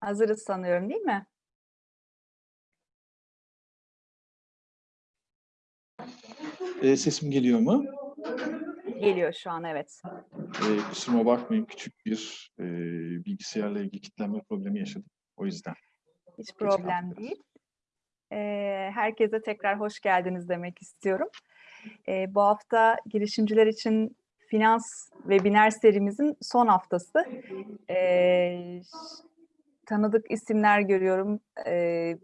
Hazırız sanıyorum değil mi? E, sesim geliyor mu? Geliyor şu an evet. E, kusuruma bakmayın küçük bir e, bilgisayarla ilgili kilitlenme problemi yaşadım. O yüzden. Hiç problem değil. Ee, herkese tekrar hoş geldiniz demek istiyorum. Ee, bu hafta girişimciler için finans webinar serimizin son haftası. Ş- tanıdık isimler görüyorum.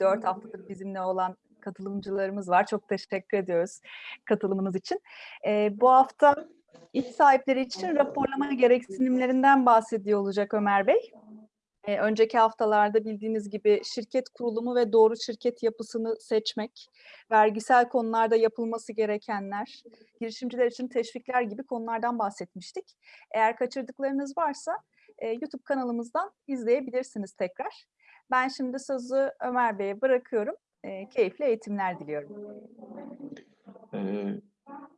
Dört haftadır bizimle olan katılımcılarımız var. Çok teşekkür ediyoruz katılımınız için. Bu hafta iş sahipleri için raporlama gereksinimlerinden bahsediyor olacak Ömer Bey. Önceki haftalarda bildiğiniz gibi şirket kurulumu ve doğru şirket yapısını seçmek, vergisel konularda yapılması gerekenler, girişimciler için teşvikler gibi konulardan bahsetmiştik. Eğer kaçırdıklarınız varsa e, YouTube kanalımızdan izleyebilirsiniz tekrar. Ben şimdi sözü Ömer Bey'e bırakıyorum. E, keyifli eğitimler diliyorum. E,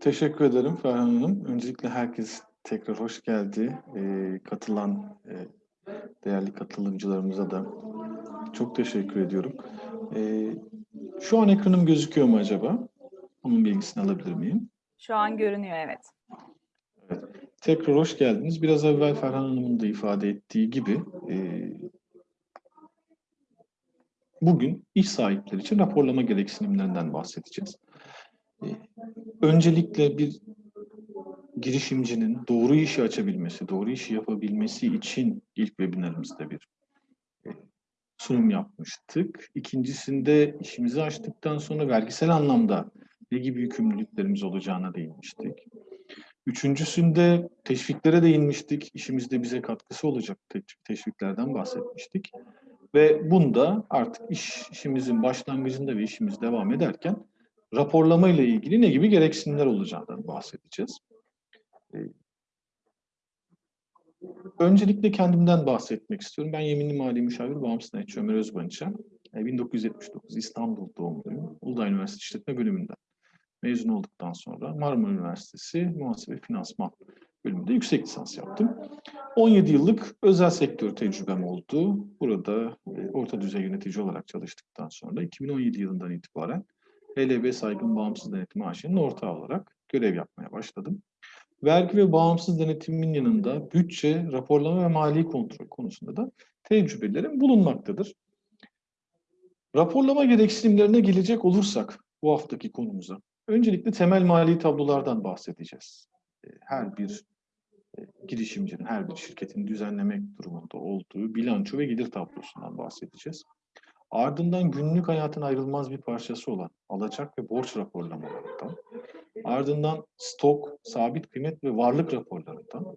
teşekkür ederim Ferhan Hanım. Öncelikle herkes tekrar hoş geldi. E, katılan e, değerli katılımcılarımıza da çok teşekkür ediyorum. E, şu an ekranım gözüküyor mu acaba? Onun bilgisini alabilir miyim? Şu an görünüyor evet. Tekrar hoş geldiniz. Biraz evvel Ferhan Hanım'ın da ifade ettiği gibi e, bugün iş sahipleri için raporlama gereksinimlerinden bahsedeceğiz. E, öncelikle bir girişimcinin doğru işi açabilmesi, doğru işi yapabilmesi için ilk webinarımızda bir e, sunum yapmıştık. İkincisinde işimizi açtıktan sonra vergisel anlamda ne gibi yükümlülüklerimiz olacağına değinmiştik. Üçüncüsünde teşviklere değinmiştik. İşimizde bize katkısı olacak te- teşviklerden bahsetmiştik. Ve bunda artık iş, işimizin başlangıcında ve işimiz devam ederken raporlama ile ilgili ne gibi gereksinimler olacağından bahsedeceğiz. Ee, Öncelikle kendimden bahsetmek istiyorum. Ben yeminli mali müşavir bağımsız denetçi Ömer Özbanç'a. e, 1979 İstanbul doğumluyum. Uludağ Üniversitesi İşletme Bölümünden mezun olduktan sonra Marmara Üniversitesi Muhasebe Finansman bölümünde yüksek lisans yaptım. 17 yıllık özel sektör tecrübem oldu. Burada e, orta düzey yönetici olarak çalıştıktan sonra 2017 yılından itibaren HLB Saygın Bağımsız Denetim AŞ'nin ortağı olarak görev yapmaya başladım. Vergi ve bağımsız denetimin yanında bütçe, raporlama ve mali kontrol konusunda da tecrübelerim bulunmaktadır. Raporlama gereksinimlerine gelecek olursak bu haftaki konumuza, öncelikle temel mali tablolardan bahsedeceğiz. E, Her bir e, girişimcinin, her bir şirketin düzenlemek durumunda olduğu bilanço ve gelir tablosundan bahsedeceğiz. Ardından günlük hayatın ayrılmaz bir parçası olan alacak ve borç raporlamalarından, ardından stok, sabit kıymet ve varlık raporlarından,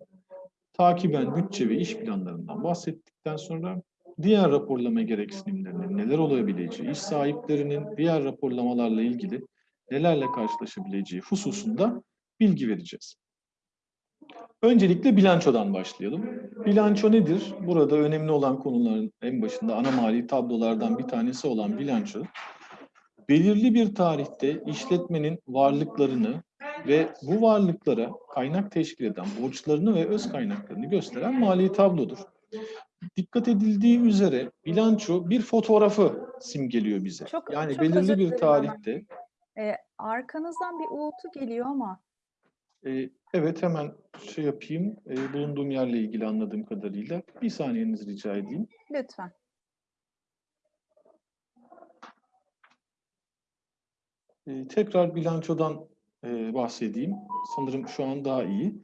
takiben bütçe ve iş planlarından bahsettikten sonra diğer raporlama gereksinimlerinin neler olabileceği, iş sahiplerinin diğer raporlamalarla ilgili nelerle karşılaşabileceği hususunda bilgi vereceğiz. Öncelikle bilançodan başlayalım. Bilanço nedir? Burada önemli olan konuların en başında ana mali tablolardan bir tanesi olan bilanço, belirli bir tarihte işletmenin varlıklarını ve bu varlıklara kaynak teşkil eden borçlarını ve öz kaynaklarını gösteren mali tablodur. Dikkat edildiği üzere bilanço bir fotoğrafı simgeliyor bize. Çok- yani çok belirli bir dilerim ama- tarihte E, arkanızdan bir uğultu geliyor ama Ee, evet hemen şey yapayım. Ee, bulunduğum yerle ilgili anladığım kadarıyla. Bir saniyenizi rica edeyim. lütfen. Ee, tekrar bilançodan e, bahsedeyim. Sanırım şu an daha iyi.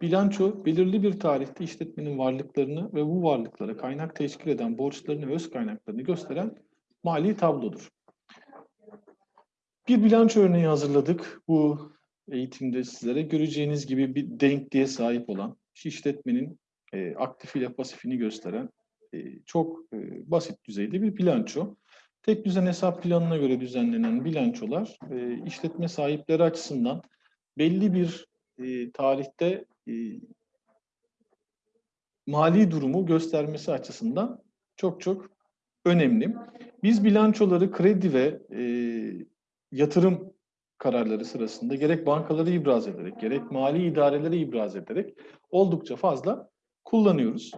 Bilanço belirli bir tarihte işletmenin varlıklarını ve bu varlıklara kaynak teşkil eden borçlarını ve öz kaynaklarını gösteren mali tablodur. Bir bilanço örneği hazırladık. Bu eğitimde sizlere göreceğiniz gibi bir denkliğe sahip olan işletmenin e, aktif ile pasifini gösteren e, çok e, basit düzeyde bir bilanço. Tek düzen hesap planına göre düzenlenen bilançolar e, işletme sahipleri açısından belli bir e, tarihte e, mali durumu göstermesi açısından çok çok önemli. Biz bilançoları kredi ve e, yatırım kararları sırasında gerek bankaları ibraz ederek, gerek mali idareleri ibraz ederek oldukça fazla kullanıyoruz.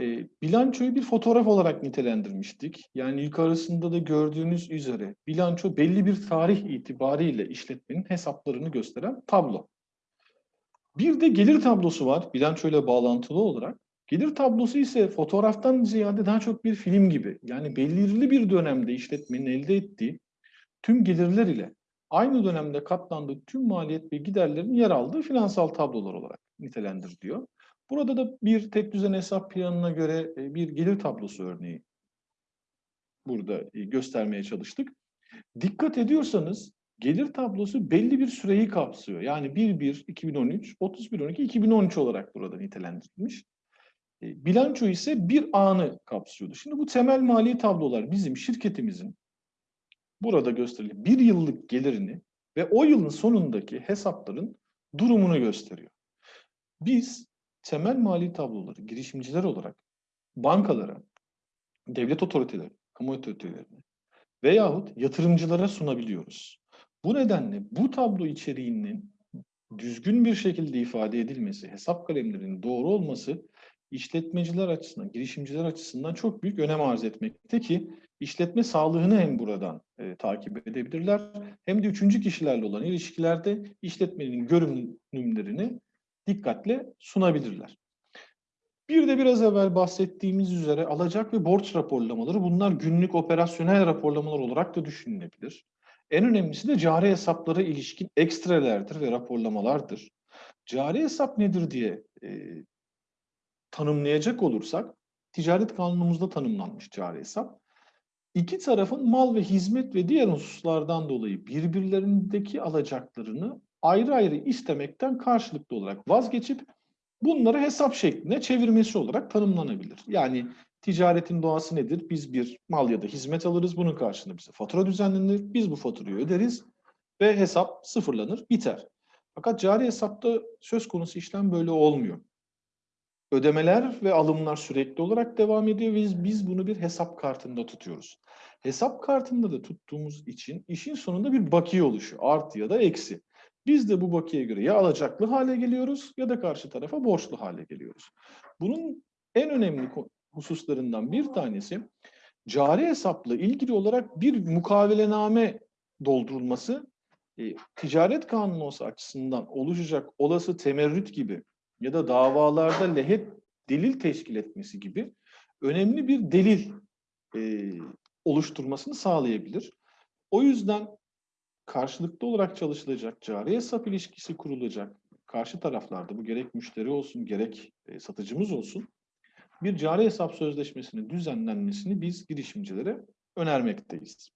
E, bilançoyu bir fotoğraf olarak nitelendirmiştik. Yani yukarısında da gördüğünüz üzere bilanço belli bir tarih itibariyle işletmenin hesaplarını gösteren tablo. Bir de gelir tablosu var bilançoyla bağlantılı olarak. Gelir tablosu ise fotoğraftan ziyade daha çok bir film gibi. Yani belirli bir dönemde işletmenin elde ettiği tüm gelirler ile aynı dönemde katlandığı tüm maliyet ve giderlerin yer aldığı finansal tablolar olarak nitelendiriliyor. Burada da bir tek düzen hesap planına göre e, bir gelir tablosu örneği burada e, göstermeye çalıştık. Dikkat ediyorsanız gelir tablosu belli bir süreyi kapsıyor. Yani 1-1-2013, 31-12-2013 olarak burada nitelendirilmiş. E, Bilanço ise bir anı kapsıyordu. Şimdi bu temel mali tablolar bizim şirketimizin burada gösterilen bir yıllık gelirini ve o yılın sonundaki hesapların durumunu gösteriyor. Biz temel mali tabloları girişimciler olarak bankalara, devlet otoriteleri, kamu otoritelerine veyahut yatırımcılara sunabiliyoruz. Bu nedenle bu tablo içeriğinin düzgün bir şekilde ifade edilmesi, hesap kalemlerinin doğru olması işletmeciler açısından, girişimciler açısından çok büyük önem arz etmekte ki işletme sağlığını hem buradan e, takip edebilirler hem de üçüncü kişilerle olan ilişkilerde işletmenin görünümlerini dikkatle sunabilirler. Bir de biraz evvel bahsettiğimiz üzere alacak ve borç raporlamaları bunlar günlük operasyonel raporlamalar olarak da düşünülebilir. En önemlisi de cari hesaplara ilişkin ekstrelerdir ve raporlamalardır. Cari hesap nedir diye e, tanımlayacak olursak, ticaret kanunumuzda tanımlanmış cari hesap. İki tarafın mal ve hizmet ve diğer hususlardan dolayı birbirlerindeki alacaklarını ayrı ayrı istemekten karşılıklı olarak vazgeçip bunları hesap şekline çevirmesi olarak tanımlanabilir. Yani ticaretin doğası nedir? Biz bir mal ya da hizmet alırız, bunun karşılığında bize fatura düzenlenir, biz bu faturayı öderiz ve hesap sıfırlanır, biter. Fakat cari hesapta söz konusu işlem böyle olmuyor. Ödemeler ve alımlar sürekli olarak devam ediyor ve biz, biz bunu bir hesap kartında tutuyoruz. Hesap kartında da tuttuğumuz için işin sonunda bir bakiye oluşuyor. Artı ya da eksi. Biz de bu bakiye göre ya alacaklı hale geliyoruz ya da karşı tarafa borçlu hale geliyoruz. Bunun en önemli hususlarından bir tanesi cari hesapla ilgili olarak bir mukavelename doldurulması e, ticaret kanunu açısından oluşacak olası temerrüt gibi ya da davalarda lehet delil teşkil etmesi gibi önemli bir delil e, oluşturmasını sağlayabilir. O yüzden karşılıklı olarak çalışılacak, cari hesap ilişkisi kurulacak karşı taraflarda bu gerek müşteri olsun gerek e, satıcımız olsun bir cari hesap sözleşmesinin düzenlenmesini biz girişimcilere önermekteyiz.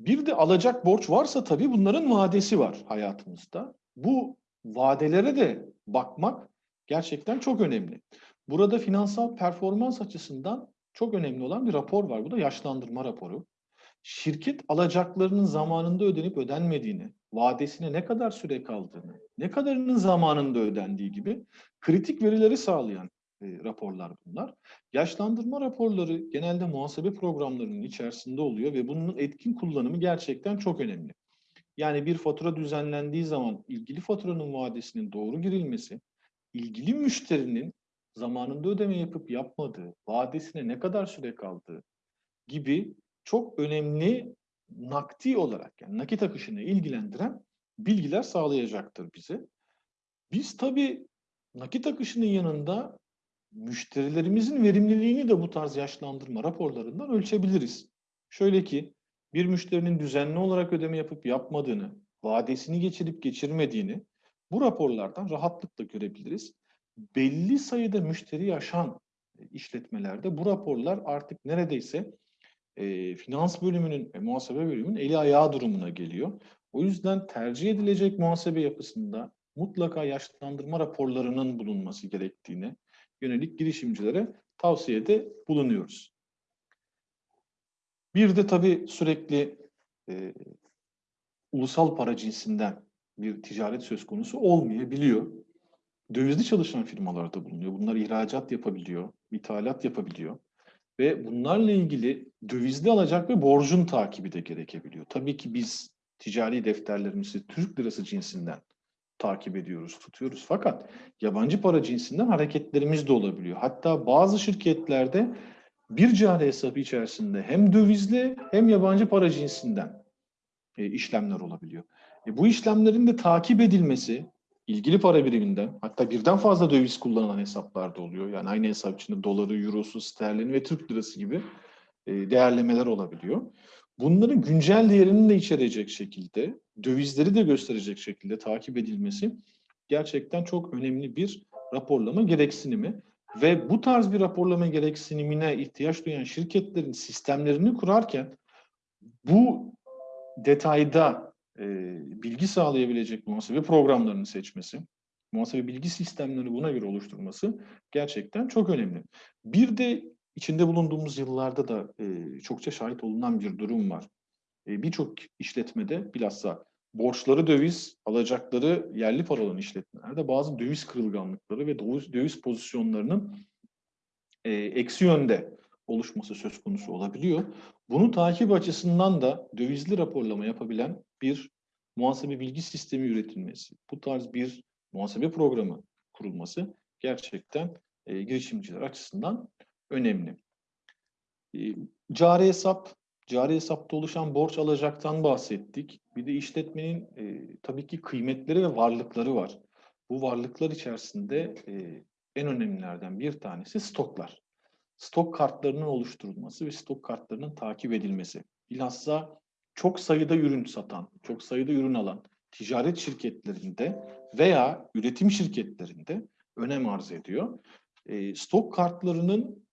Bir de alacak borç varsa tabii bunların vadesi var hayatımızda. Bu vadelere de bakmak gerçekten çok önemli. Burada finansal performans açısından çok önemli olan bir rapor var. Bu da yaşlandırma raporu. Şirket alacaklarının zamanında ödenip ödenmediğini, vadesine ne kadar süre kaldığını, ne kadarının zamanında ödendiği gibi kritik verileri sağlayan e, raporlar bunlar. Yaşlandırma raporları genelde muhasebe programlarının içerisinde oluyor ve bunun etkin kullanımı gerçekten çok önemli. Yani bir fatura düzenlendiği zaman ilgili faturanın vadesinin doğru girilmesi, ilgili müşterinin zamanında ödeme yapıp yapmadığı, vadesine ne kadar süre kaldığı gibi çok önemli nakdi olarak yani nakit akışını ilgilendiren bilgiler sağlayacaktır bize. Biz tabii nakit akışının yanında müşterilerimizin verimliliğini de bu tarz yaşlandırma raporlarından ölçebiliriz. Şöyle ki bir müşterinin düzenli olarak ödeme yapıp yapmadığını, vadesini geçirip geçirmediğini bu raporlardan rahatlıkla görebiliriz. Belli sayıda müşteri yaşan işletmelerde bu raporlar artık neredeyse e, finans bölümünün ve muhasebe bölümünün eli ayağı durumuna geliyor. O yüzden tercih edilecek muhasebe yapısında mutlaka yaşlandırma raporlarının bulunması gerektiğini yönelik girişimcilere tavsiyede bulunuyoruz. Bir de tabii sürekli e, ulusal para cinsinden bir ticaret söz konusu olmayabiliyor. Dövizli çalışan firmalar da bulunuyor. Bunlar ihracat yapabiliyor, ithalat yapabiliyor. Ve bunlarla ilgili dövizli alacak ve borcun takibi de gerekebiliyor. Tabii ki biz ticari defterlerimizi Türk lirası cinsinden takip ediyoruz, tutuyoruz. Fakat yabancı para cinsinden hareketlerimiz de olabiliyor. Hatta bazı şirketlerde bir cari hesabı içerisinde hem dövizli hem yabancı para cinsinden e, işlemler olabiliyor. E, bu işlemlerin de takip edilmesi ilgili para biriminden hatta birden fazla döviz kullanılan hesaplarda oluyor. Yani aynı hesap içinde doları, eurosu, sterlini ve Türk lirası gibi e, değerlemeler olabiliyor. Bunların güncel değerini de içerecek şekilde, dövizleri de gösterecek şekilde takip edilmesi gerçekten çok önemli bir raporlama gereksinimi. Ve bu tarz bir raporlama gereksinimine ihtiyaç duyan şirketlerin sistemlerini kurarken bu detayda e, bilgi sağlayabilecek muhasebe programlarını seçmesi, muhasebe bilgi sistemlerini buna göre oluşturması gerçekten çok önemli. Bir de içinde bulunduğumuz yıllarda da e, çokça şahit olunan bir durum var. E, Birçok işletmede bilhassa borçları döviz, alacakları yerli para olan işletmelerde bazı döviz kırılganlıkları ve döviz, döviz pozisyonlarının e, eksi yönde oluşması söz konusu olabiliyor. Bunu takip açısından da dövizli raporlama yapabilen bir muhasebe bilgi sistemi üretilmesi, bu tarz bir muhasebe programı kurulması gerçekten e, girişimciler açısından önemli. E, cari hesap, cari hesapta oluşan borç alacaktan bahsettik. Bir de işletmenin e, tabii ki kıymetleri ve varlıkları var. Bu varlıklar içerisinde e, en önemlilerden bir tanesi stoklar. Stok kartlarının oluşturulması ve stok kartlarının takip edilmesi. Bilhassa çok sayıda ürün satan, çok sayıda ürün alan ticaret şirketlerinde veya üretim şirketlerinde önem arz ediyor. E, stok kartlarının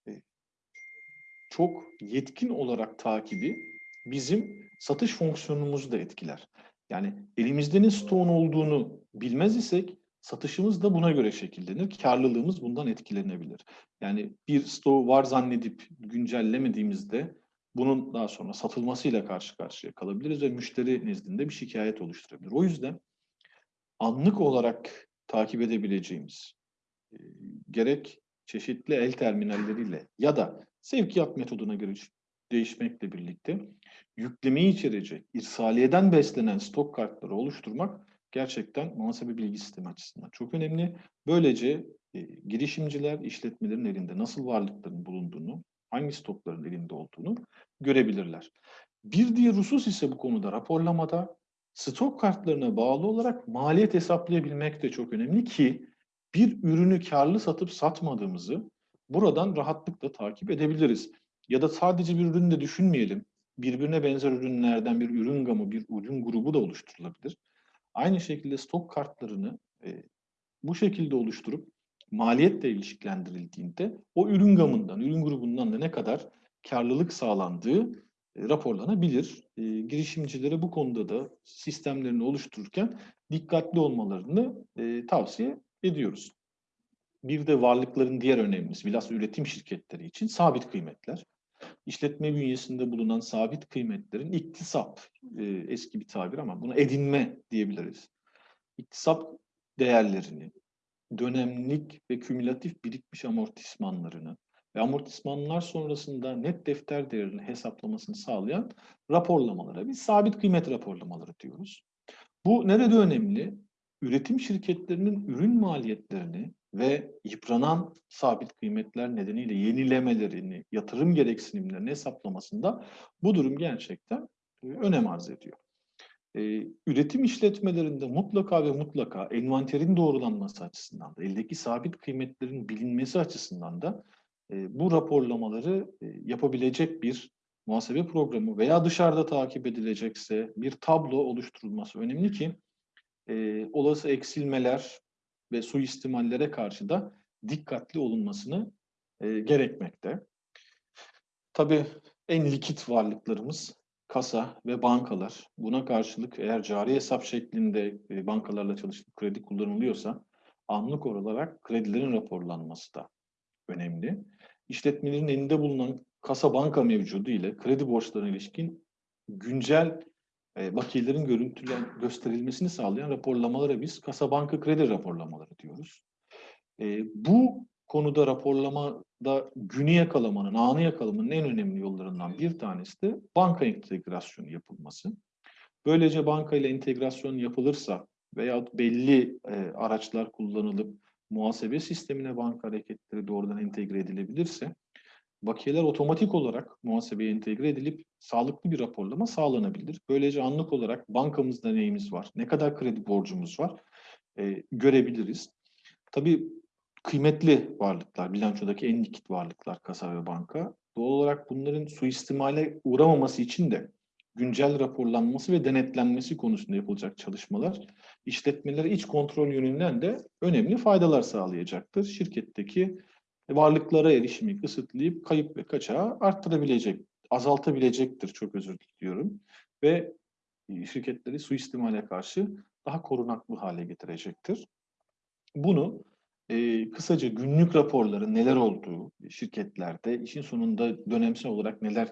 çok yetkin olarak takibi bizim satış fonksiyonumuzu da etkiler. Yani elimizde ne stoğun olduğunu bilmez isek satışımız da buna göre şekillenir. Karlılığımız bundan etkilenebilir. Yani bir stoğu var zannedip güncellemediğimizde bunun daha sonra satılmasıyla karşı karşıya kalabiliriz ve müşteri nezdinde bir şikayet oluşturabilir. O yüzden anlık olarak takip edebileceğimiz gerek çeşitli el terminalleriyle ya da sevkiyat metoduna göre değişmekle birlikte yüklemeyi içerecek, irsaliyeden beslenen stok kartları oluşturmak gerçekten muhasebe bilgi sistemi açısından çok önemli. Böylece e, girişimciler işletmelerin elinde nasıl varlıkların bulunduğunu, hangi stokların elinde olduğunu görebilirler. Bir diğer husus ise bu konuda raporlamada stok kartlarına bağlı olarak maliyet hesaplayabilmek de çok önemli ki bir ürünü karlı satıp satmadığımızı buradan rahatlıkla takip edebiliriz. Ya da sadece bir ürünü de düşünmeyelim. Birbirine benzer ürünlerden bir ürün gamı, bir ürün grubu da oluşturulabilir. Aynı şekilde stok kartlarını e, bu şekilde oluşturup maliyetle ilişkilendirildiğinde o ürün gamından, ürün grubundan da ne kadar karlılık sağlandığı e, raporlanabilir. E, girişimcilere bu konuda da sistemlerini oluştururken dikkatli olmalarını e, tavsiye ediyoruz. Bir de varlıkların diğer önemlisi, bilhassa üretim şirketleri için sabit kıymetler. İşletme bünyesinde bulunan sabit kıymetlerin iktisap, e, eski bir tabir ama buna edinme diyebiliriz. İktisap değerlerini, dönemlik ve kümülatif birikmiş amortismanlarını ve amortismanlar sonrasında net defter değerini hesaplamasını sağlayan raporlamalara biz sabit kıymet raporlamaları diyoruz. Bu nerede önemli? Üretim şirketlerinin ürün maliyetlerini ve yıpranan sabit kıymetler nedeniyle yenilemelerini, yatırım gereksinimlerini hesaplamasında bu durum gerçekten e, önem arz ediyor. Ee, üretim işletmelerinde mutlaka ve mutlaka envanterin doğrulanması açısından da, eldeki sabit kıymetlerin bilinmesi açısından da e, bu raporlamaları e, yapabilecek bir muhasebe programı veya dışarıda takip edilecekse bir tablo oluşturulması önemli ki e, olası eksilmeler ve suistimallere karşı da dikkatli olunmasını e, gerekmekte. Tabii en likit varlıklarımız kasa ve bankalar. Buna karşılık eğer cari hesap şeklinde e, bankalarla çalışıp kredi kullanılıyorsa anlık olarak kredilerin raporlanması da önemli. İşletmelerin elinde bulunan kasa banka mevcudu ile kredi borçlarına ilişkin güncel e, bakiyelerin görüntülen gösterilmesini sağlayan raporlamalara biz kasa banka kredi raporlamaları diyoruz. E, bu konuda raporlamada günü yakalamanın, anı yakalamanın en önemli yollarından bir tanesi de banka entegrasyonu yapılması. Böylece banka ile entegrasyon yapılırsa veyahut belli e, araçlar kullanılıp muhasebe sistemine banka hareketleri doğrudan entegre edilebilirse bakiyeler otomatik olarak muhasebeye entegre edilip sağlıklı bir raporlama sağlanabilir. Böylece anlık olarak bankamızda neyimiz var, ne kadar kredi borcumuz var e, görebiliriz. Tabii kıymetli varlıklar, bilançodaki en likit varlıklar kasa ve banka. Doğal olarak bunların suistimale uğramaması için de güncel raporlanması ve denetlenmesi konusunda yapılacak çalışmalar işletmelere iç kontrol yönünden de önemli faydalar sağlayacaktır. Şirketteki varlıklara erişimi kısıtlayıp kayıp ve kaçağı arttırabilecek, azaltabilecektir çok özür diliyorum. Ve şirketleri suistimale karşı daha korunaklı hale getirecektir. Bunu e, kısaca günlük raporların neler olduğu şirketlerde, işin sonunda dönemsel olarak neler,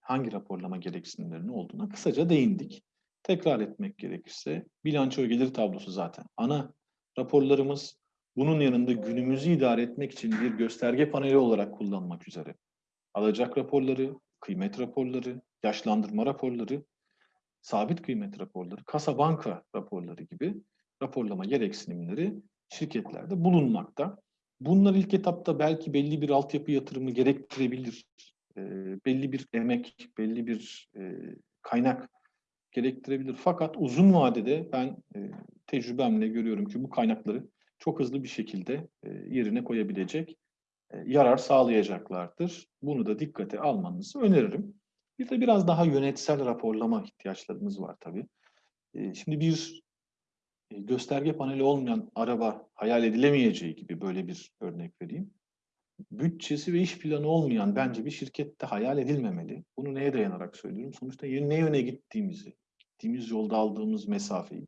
hangi raporlama gereksinimlerinin olduğuna kısaca değindik. Tekrar etmek gerekirse bilanço gelir tablosu zaten ana raporlarımız. Bunun yanında günümüzü idare etmek için bir gösterge paneli olarak kullanmak üzere. Alacak raporları, kıymet raporları, yaşlandırma raporları, sabit kıymet raporları, kasa banka raporları gibi raporlama gereksinimleri şirketlerde bulunmakta. Bunlar ilk etapta belki belli bir altyapı yatırımı gerektirebilir. E, belli bir emek, belli bir e, kaynak gerektirebilir. Fakat uzun vadede ben e, tecrübemle görüyorum ki bu kaynakları çok hızlı bir şekilde e, yerine koyabilecek, e, yarar sağlayacaklardır. Bunu da dikkate almanızı öneririm. Bir de biraz daha yönetsel raporlama ihtiyaçlarımız var tabii. E, şimdi bir gösterge paneli olmayan araba hayal edilemeyeceği gibi böyle bir örnek vereyim. Bütçesi ve iş planı olmayan bence bir şirkette hayal edilmemeli. Bunu neye dayanarak söylüyorum? Sonuçta ne yöne gittiğimizi, gittiğimiz yolda aldığımız mesafeyi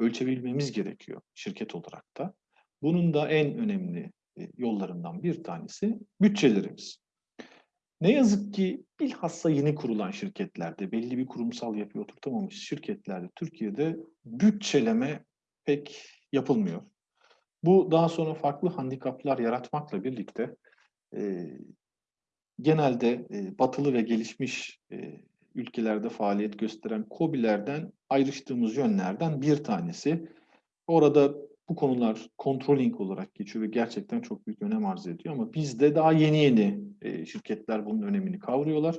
ölçebilmemiz gerekiyor şirket olarak da. Bunun da en önemli e, yollarından bir tanesi bütçelerimiz. Ne yazık ki bilhassa yeni kurulan şirketlerde, belli bir kurumsal yapı oturtamamış şirketlerde Türkiye'de bütçeleme pek yapılmıyor. Bu daha sonra farklı handikaplar yaratmakla birlikte e, genelde e, batılı ve gelişmiş e, ülkelerde faaliyet gösteren COBİ'lerden ayrıştığımız yönlerden bir tanesi. Orada bu konular controlling olarak geçiyor ve gerçekten çok büyük önem arz ediyor ama bizde daha yeni yeni e, şirketler bunun önemini kavruyorlar.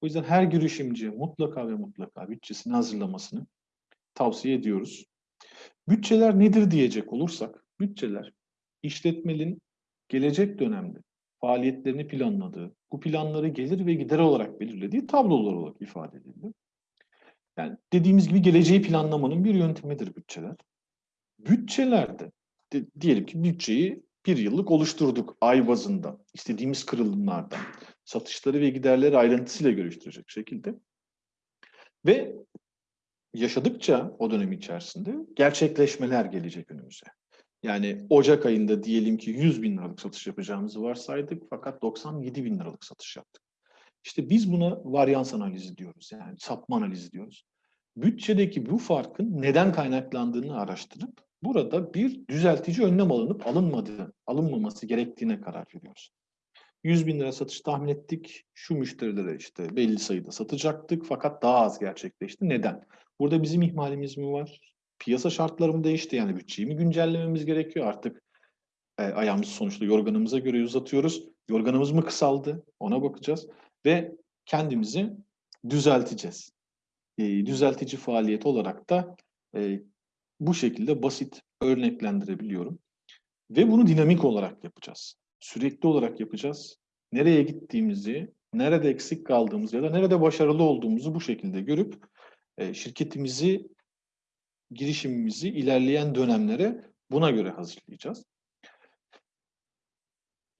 O yüzden her girişimci mutlaka ve mutlaka bütçesini hazırlamasını tavsiye ediyoruz. Bütçeler nedir diyecek olursak, bütçeler işletmenin gelecek dönemde faaliyetlerini planladığı, bu planları gelir ve gider olarak belirlediği tablolar olarak ifade edilir. Yani dediğimiz gibi geleceği planlamanın bir yöntemidir bütçeler. Bütçelerde de, diyelim ki bütçeyi bir yıllık oluşturduk ay bazında, istediğimiz kırılımlardan, satışları ve giderleri ayrıntısıyla görüştürecek şekilde. Ve yaşadıkça o dönem içerisinde gerçekleşmeler gelecek önümüze. Yani Ocak ayında diyelim ki 100 bin liralık satış yapacağımızı varsaydık fakat 97 bin liralık satış yaptık. İşte biz buna varyans analizi diyoruz yani sapma analizi diyoruz. Bütçedeki bu farkın neden kaynaklandığını araştırıp burada bir düzeltici önlem alınıp alınmadığı, alınmaması gerektiğine karar veriyoruz. 100 bin lira satış tahmin ettik. Şu müşterilere işte belli sayıda satacaktık fakat daha az gerçekleşti. Neden? Burada bizim ihmalimiz mi var? Piyasa şartları mı değişti? Yani bütçeyi mi güncellememiz gerekiyor? Artık e, ayağımızı sonuçta yorganımıza göre uzatıyoruz. Yorganımız mı kısaldı? Ona bakacağız. Ve kendimizi düzelteceğiz. E, düzeltici faaliyet olarak da e, bu şekilde basit örneklendirebiliyorum. Ve bunu dinamik olarak yapacağız. Sürekli olarak yapacağız. Nereye gittiğimizi, nerede eksik kaldığımızı ya da nerede başarılı olduğumuzu bu şekilde görüp e, şirketimizi, girişimimizi ilerleyen dönemlere buna göre hazırlayacağız.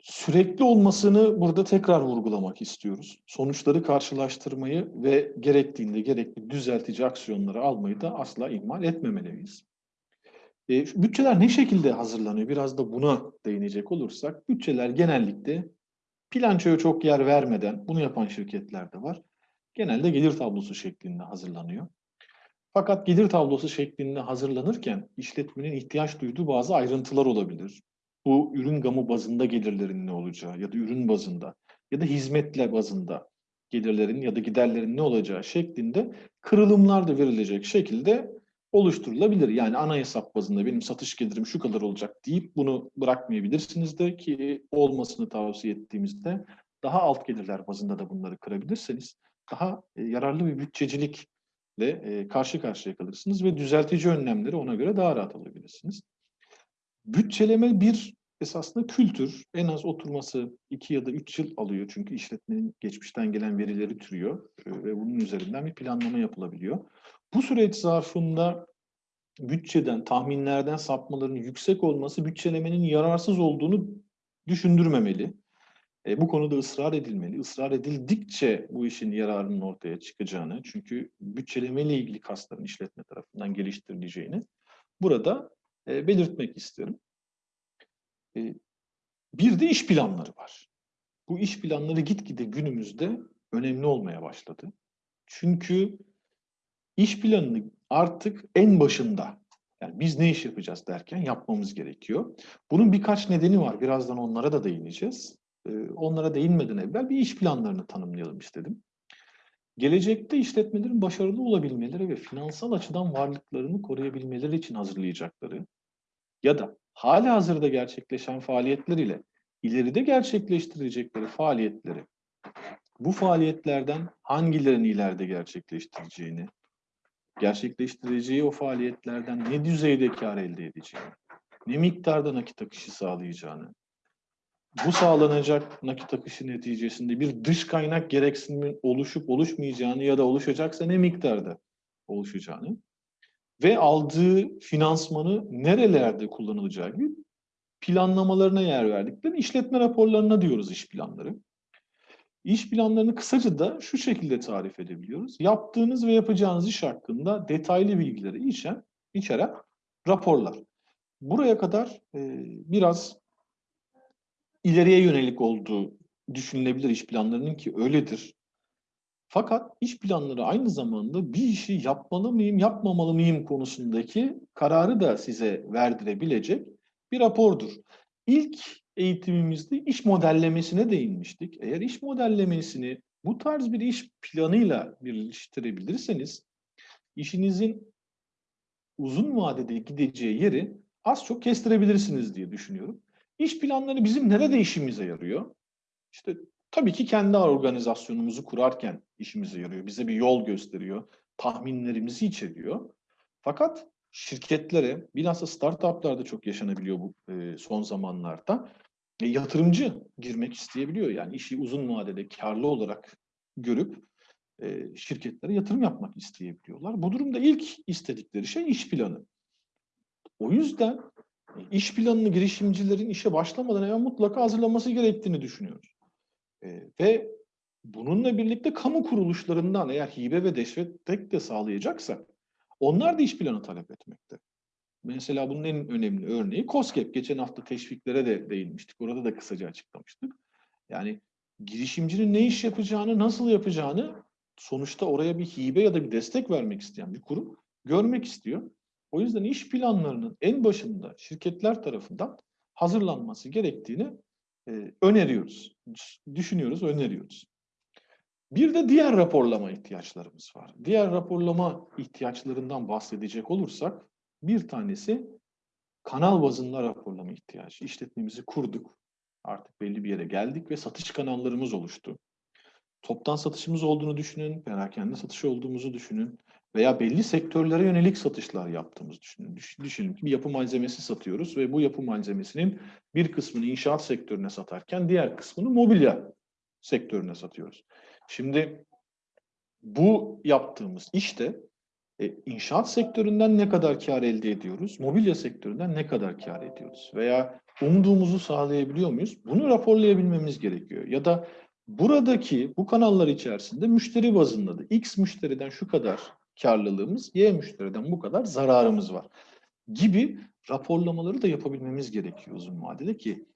Sürekli olmasını burada tekrar vurgulamak istiyoruz. Sonuçları karşılaştırmayı ve gerektiğinde gerekli düzeltici aksiyonları almayı da asla ihmal etmemeliyiz. E, bütçeler ne şekilde hazırlanıyor? Biraz da buna değinecek olursak, bütçeler genellikle bilançoya çok yer vermeden, bunu yapan şirketler de var. Genelde gelir tablosu şeklinde hazırlanıyor. Fakat gelir tablosu şeklinde hazırlanırken işletmenin ihtiyaç duyduğu bazı ayrıntılar olabilir. Bu ürün gamı bazında gelirlerin ne olacağı ya da ürün bazında ya da hizmetle bazında gelirlerin ya da giderlerin ne olacağı şeklinde kırılımlar da verilecek şekilde oluşturulabilir. Yani ana hesap bazında benim satış gelirim şu kadar olacak deyip bunu bırakmayabilirsiniz de ki olmasını tavsiye ettiğimizde daha alt gelirler bazında da bunları kırabilirseniz daha e, yararlı bir bütçecilikle e, karşı karşıya kalırsınız ve düzeltici önlemleri ona göre daha rahat alabilirsiniz. Bütçeleme bir esasında kültür. En az oturması iki ya da üç yıl alıyor. Çünkü işletmenin geçmişten gelen verileri türüyor ve bunun üzerinden bir planlama yapılabiliyor. Bu süreç zarfında bütçeden, tahminlerden sapmaların yüksek olması bütçelemenin yararsız olduğunu düşündürmemeli. E, bu konuda ısrar edilmeli. Israr edildikçe bu işin yararının ortaya çıkacağını, çünkü bütçelemeyle ilgili kasların işletme tarafından geliştirileceğini burada e, belirtmek isterim. E, bir de iş planları var. Bu iş planları gitgide günümüzde önemli olmaya başladı. Çünkü iş planını artık en başında, yani biz ne iş yapacağız derken yapmamız gerekiyor. Bunun birkaç nedeni var. Birazdan onlara da değineceğiz. Ee, onlara değinmeden evvel bir iş planlarını tanımlayalım istedim. Gelecekte işletmelerin başarılı olabilmeleri ve finansal açıdan varlıklarını koruyabilmeleri için hazırlayacakları ya da hali hazırda gerçekleşen faaliyetler ile ileride gerçekleştirecekleri faaliyetleri, bu faaliyetlerden hangilerini ileride gerçekleştireceğini, gerçekleştireceği o faaliyetlerden ne düzeyde kar elde edeceğini, ne miktarda nakit akışı sağlayacağını, bu sağlanacak nakit akışı neticesinde bir dış kaynak gereksinimi oluşup oluşmayacağını ya da oluşacaksa ne miktarda oluşacağını ve aldığı finansmanı nerelerde kullanılacağı gibi planlamalarına yer verdikleri işletme raporlarına diyoruz iş planları. İş planlarını kısaca da şu şekilde tarif edebiliyoruz. Yaptığınız ve yapacağınız iş hakkında detaylı bilgileri içeren, içeren raporlar. Buraya kadar e, biraz ileriye yönelik olduğu düşünülebilir iş planlarının ki öyledir. Fakat iş planları aynı zamanda bir işi yapmalı mıyım, yapmamalı mıyım konusundaki kararı da size verdirebilecek bir rapordur. İlk eğitimimizde iş modellemesine değinmiştik. Eğer iş modellemesini bu tarz bir iş planıyla birleştirebilirseniz işinizin uzun vadede gideceği yeri az çok kestirebilirsiniz diye düşünüyorum. İş planları bizim nerede işimize yarıyor? İşte tabii ki kendi organizasyonumuzu kurarken işimize yarıyor. Bize bir yol gösteriyor. Tahminlerimizi içeriyor. Fakat şirketlere, bilhassa startuplarda çok yaşanabiliyor bu e, son zamanlarda. E, yatırımcı girmek isteyebiliyor. Yani işi uzun vadede karlı olarak görüp e, şirketlere yatırım yapmak isteyebiliyorlar. Bu durumda ilk istedikleri şey iş planı. O yüzden iş planını girişimcilerin işe başlamadan evvel mutlaka hazırlaması gerektiğini düşünüyoruz. E, ve bununla birlikte kamu kuruluşlarından eğer hibe ve destek de sağlayacaksa onlar da iş planı talep etmekte. Mesela bunun en önemli örneği COSGAP. Geçen hafta teşviklere de değinmiştik. Orada da kısaca açıklamıştık. Yani girişimcinin ne iş yapacağını, nasıl yapacağını sonuçta oraya bir hibe ya da bir destek vermek isteyen bir kurum görmek istiyor. O yüzden iş planlarının en başında şirketler tarafından hazırlanması gerektiğini e, öneriyoruz. Düşünüyoruz, öneriyoruz. Bir de diğer raporlama ihtiyaçlarımız var. Diğer raporlama ihtiyaçlarından bahsedecek olursak bir tanesi kanal bazında raporlama ihtiyacı. İşletmemizi kurduk. Artık belli bir yere geldik ve satış kanallarımız oluştu. Toptan satışımız olduğunu düşünün, perakende satış olduğumuzu düşünün veya belli sektörlere yönelik satışlar yaptığımızı düşünün. Düşünün ki bir yapı malzemesi satıyoruz ve bu yapı malzemesinin bir kısmını inşaat sektörüne satarken diğer kısmını mobilya sektörüne satıyoruz. Şimdi bu yaptığımız işte e, inşaat sektöründen ne kadar kar elde ediyoruz? Mobilya sektöründen ne kadar kar ediyoruz? Veya umduğumuzu sağlayabiliyor muyuz? Bunu raporlayabilmemiz gerekiyor. Ya da buradaki bu kanallar içerisinde müşteri bazında da X müşteriden şu kadar karlılığımız, Y müşteriden bu kadar zararımız var gibi raporlamaları da yapabilmemiz gerekiyor uzun vadede ki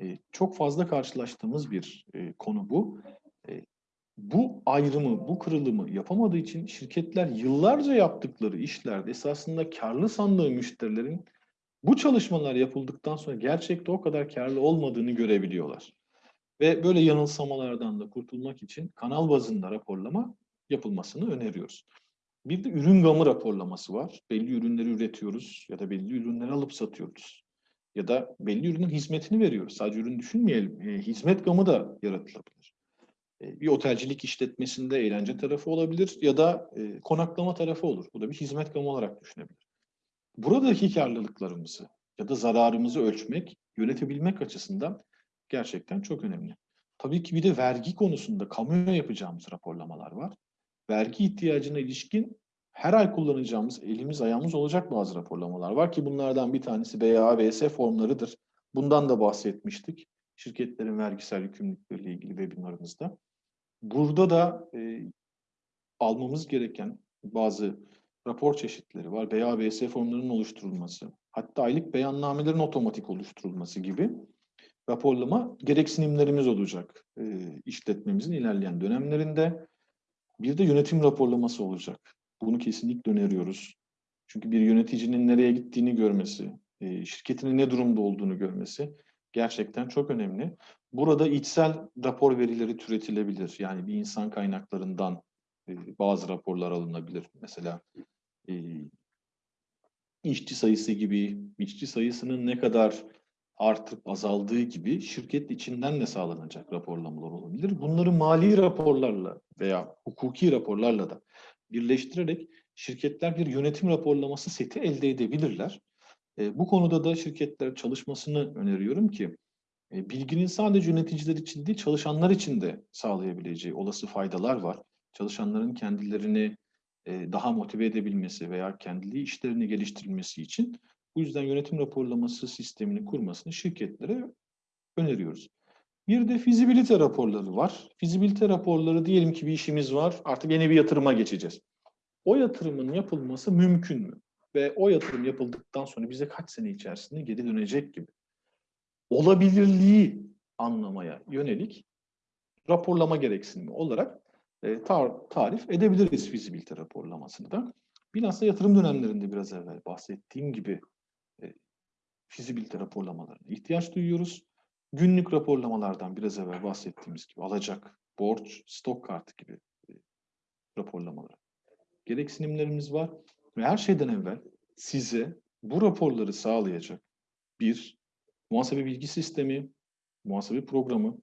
e, çok fazla karşılaştığımız bir e, konu bu. E, bu ayrımı, bu kırılımı yapamadığı için şirketler yıllarca yaptıkları işlerde esasında karlı sandığı müşterilerin bu çalışmalar yapıldıktan sonra gerçekte o kadar karlı olmadığını görebiliyorlar. Ve böyle yanılsamalardan da kurtulmak için kanal bazında raporlama yapılmasını öneriyoruz. Bir de ürün gamı raporlaması var. Belli ürünleri üretiyoruz ya da belli ürünleri alıp satıyoruz. Ya da belli ürünün hizmetini veriyoruz. Sadece ürün düşünmeyelim. E, hizmet gamı da yaratılabilir. E, bir otelcilik işletmesinde eğlence tarafı olabilir ya da e, konaklama tarafı olur. Bu da bir hizmet gamı olarak düşünebilir. Buradaki karlılıklarımızı ya da zararımızı ölçmek, yönetebilmek açısından gerçekten çok önemli. Tabii ki bir de vergi konusunda kamuya yapacağımız raporlamalar var. Vergi ihtiyacına ilişkin her ay kullanacağımız, elimiz ayağımız olacak bazı raporlamalar var ki bunlardan bir tanesi BAVS formlarıdır. Bundan da bahsetmiştik. Şirketlerin vergisel yükümlülükleriyle ilgili webinarımızda. Burada da e, almamız gereken bazı rapor çeşitleri var. BAVS formlarının oluşturulması, hatta aylık beyannamelerin otomatik oluşturulması gibi raporlama gereksinimlerimiz olacak e, işletmemizin ilerleyen dönemlerinde. Bir de yönetim raporlaması olacak. Bunu kesinlikle öneriyoruz. Çünkü bir yöneticinin nereye gittiğini görmesi, e, şirketinin ne durumda olduğunu görmesi gerçekten çok önemli. Burada içsel rapor verileri türetilebilir. Yani bir insan kaynaklarından e, bazı raporlar alınabilir. Mesela e, işçi sayısı gibi, işçi sayısının ne kadar artıp azaldığı gibi şirket içinden de sağlanacak raporlamalar olabilir. Bunları mali raporlarla veya hukuki raporlarla da birleştirerek şirketler bir yönetim raporlaması seti elde edebilirler. E, bu konuda da şirketler çalışmasını öneriyorum ki e, bilginin sadece yöneticiler için değil çalışanlar için de sağlayabileceği olası faydalar var. Çalışanların kendilerini e, daha motive edebilmesi veya kendi işlerini geliştirilmesi için bu yüzden yönetim raporlaması sistemini kurmasını şirketlere öneriyoruz. Bir de fizibilite raporları var. Fizibilite raporları diyelim ki bir işimiz var. Artık yeni bir yatırıma geçeceğiz. O yatırımın yapılması mümkün mü? Ve o yatırım yapıldıktan sonra bize kaç sene içerisinde geri dönecek gibi. Olabilirliği anlamaya yönelik raporlama gereksinimi olarak e, tar tarif edebiliriz fizibilite raporlamasını da. Bilhassa yatırım dönemlerinde biraz evvel bahsettiğim gibi fizibilite raporlamalarına ihtiyaç duyuyoruz. Günlük raporlamalardan biraz evvel bahsettiğimiz gibi alacak, borç, stok kartı gibi e, raporlamalar. Gereksinimlerimiz var ve her şeyden evvel size bu raporları sağlayacak bir muhasebe bilgi sistemi, muhasebe programı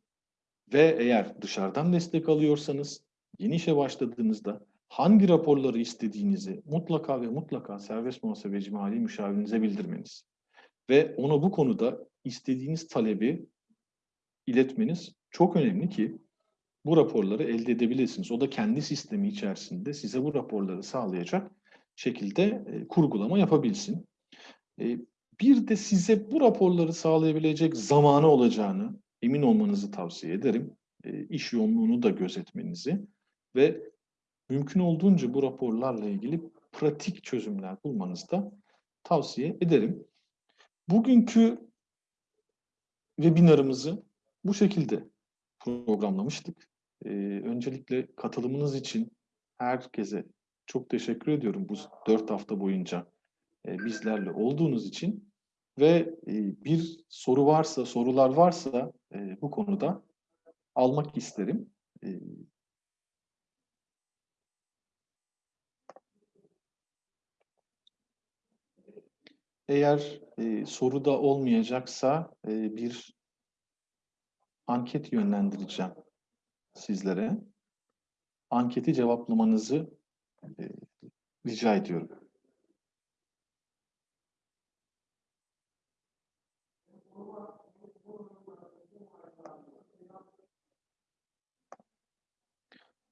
ve eğer dışarıdan destek alıyorsanız yeni işe başladığınızda hangi raporları istediğinizi mutlaka ve mutlaka serbest muhasebeci mali müşavirinize bildirmeniz ve ona bu konuda istediğiniz talebi iletmeniz çok önemli ki bu raporları elde edebilirsiniz. O da kendi sistemi içerisinde size bu raporları sağlayacak şekilde e, kurgulama yapabilsin. E, bir de size bu raporları sağlayabilecek zamanı olacağını emin olmanızı tavsiye ederim. E, iş yoğunluğunu da gözetmenizi ve mümkün olduğunca bu raporlarla ilgili pratik çözümler bulmanızı da tavsiye ederim. Bugünkü webinarımızı bu şekilde programlamıştık. Ee, öncelikle katılımınız için herkese çok teşekkür ediyorum bu dört hafta boyunca e, bizlerle olduğunuz için. Ve e, bir soru varsa, sorular varsa e, bu konuda almak isterim. E, Eğer e, soruda olmayacaksa e, bir anket yönlendireceğim sizlere. Anketi cevaplamanızı e, rica ediyorum.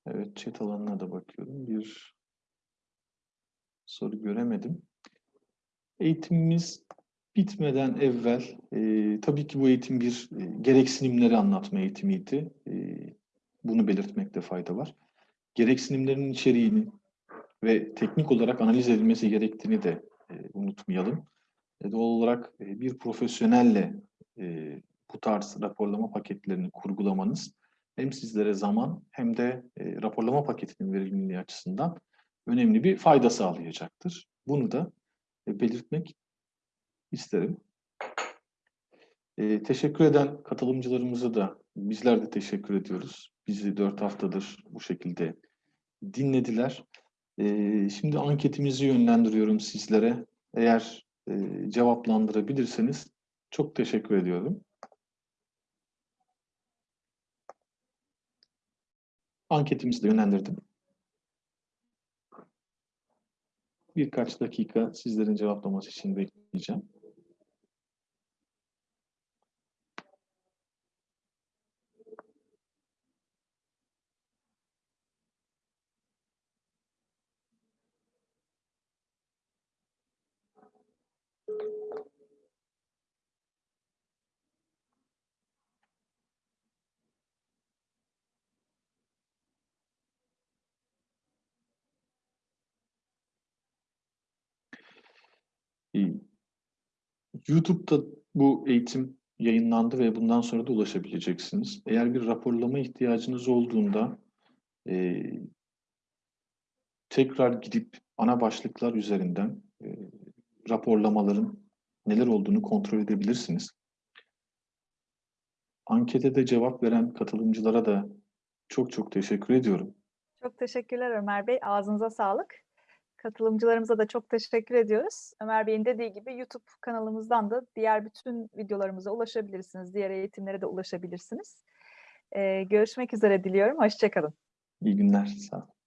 Evet, chat alanına da bakıyorum. Bir soru göremedim. Eğitimimiz bitmeden evvel, e, tabii ki bu eğitim bir e, gereksinimleri anlatma eğitimiydi. E, bunu belirtmekte fayda var. Gereksinimlerin içeriğini ve teknik olarak analiz edilmesi gerektiğini de e, unutmayalım. E, doğal olarak e, bir profesyonelle e, bu tarz raporlama paketlerini kurgulamanız hem sizlere zaman hem de e, raporlama paketinin verimliliği açısından önemli bir fayda sağlayacaktır. Bunu da belirtmek isterim. E, teşekkür eden katılımcılarımıza da bizler de teşekkür ediyoruz. Bizi dört haftadır bu şekilde dinlediler. Ee, şimdi anketimizi yönlendiriyorum sizlere. Eğer e, cevaplandırabilirseniz çok teşekkür ediyorum. Anketimizi de yönlendirdim. Birkaç dakika sizlerin cevaplaması için bekleyeceğim. YouTube'da bu eğitim yayınlandı ve bundan sonra da ulaşabileceksiniz. Eğer bir raporlama ihtiyacınız olduğunda e, tekrar gidip ana başlıklar üzerinden e, raporlamaların neler olduğunu kontrol edebilirsiniz. Ankete de cevap veren katılımcılara da çok çok teşekkür ediyorum. Çok teşekkürler Ömer Bey. Ağzınıza sağlık. Katılımcılarımıza da çok teşekkür ediyoruz. Ömer Bey'in dediği gibi YouTube kanalımızdan da diğer bütün videolarımıza ulaşabilirsiniz. Diğer eğitimlere de ulaşabilirsiniz. Ee, görüşmek üzere diliyorum. Hoşçakalın. İyi günler. Sağ olun.